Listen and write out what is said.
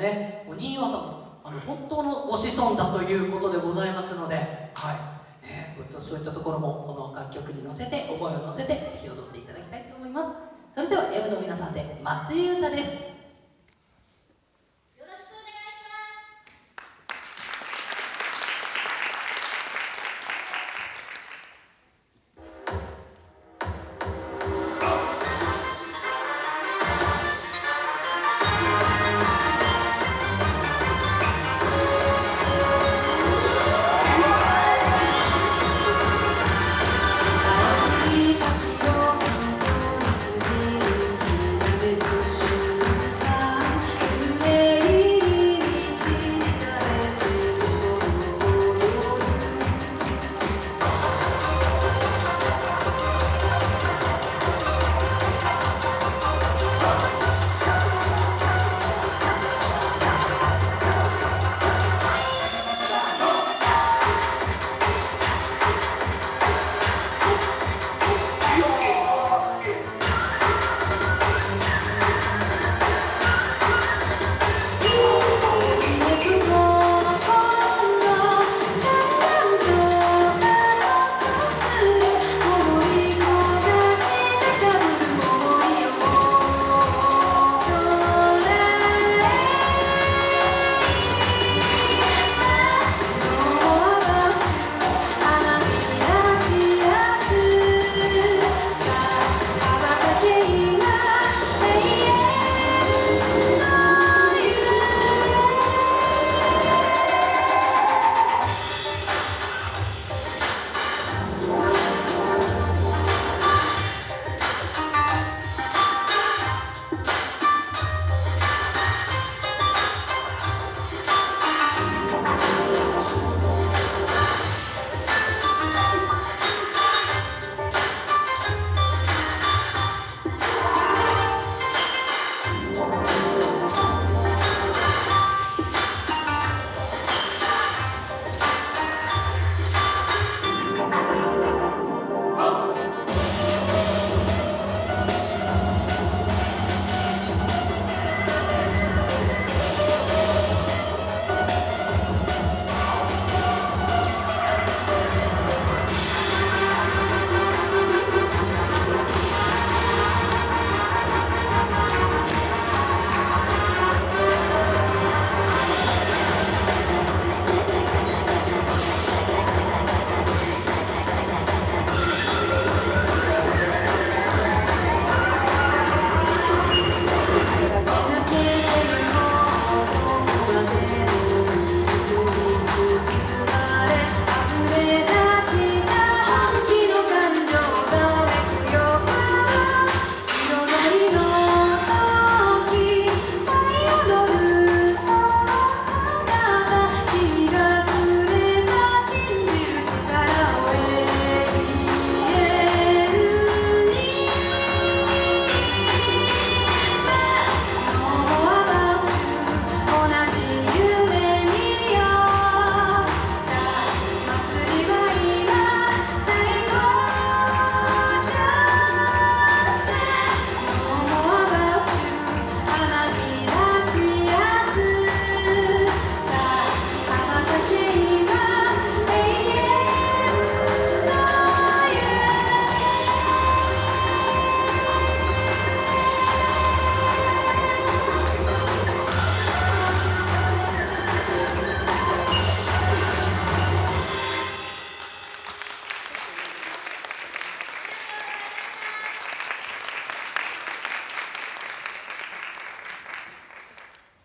ねお新岩さんあの本当のご子孫だということでございますのではい。ねそういったところもこの楽曲に乗せて思いを乗せてぜひ踊っていただきたいと思います。それでは M の皆さんで「祭り歌」です。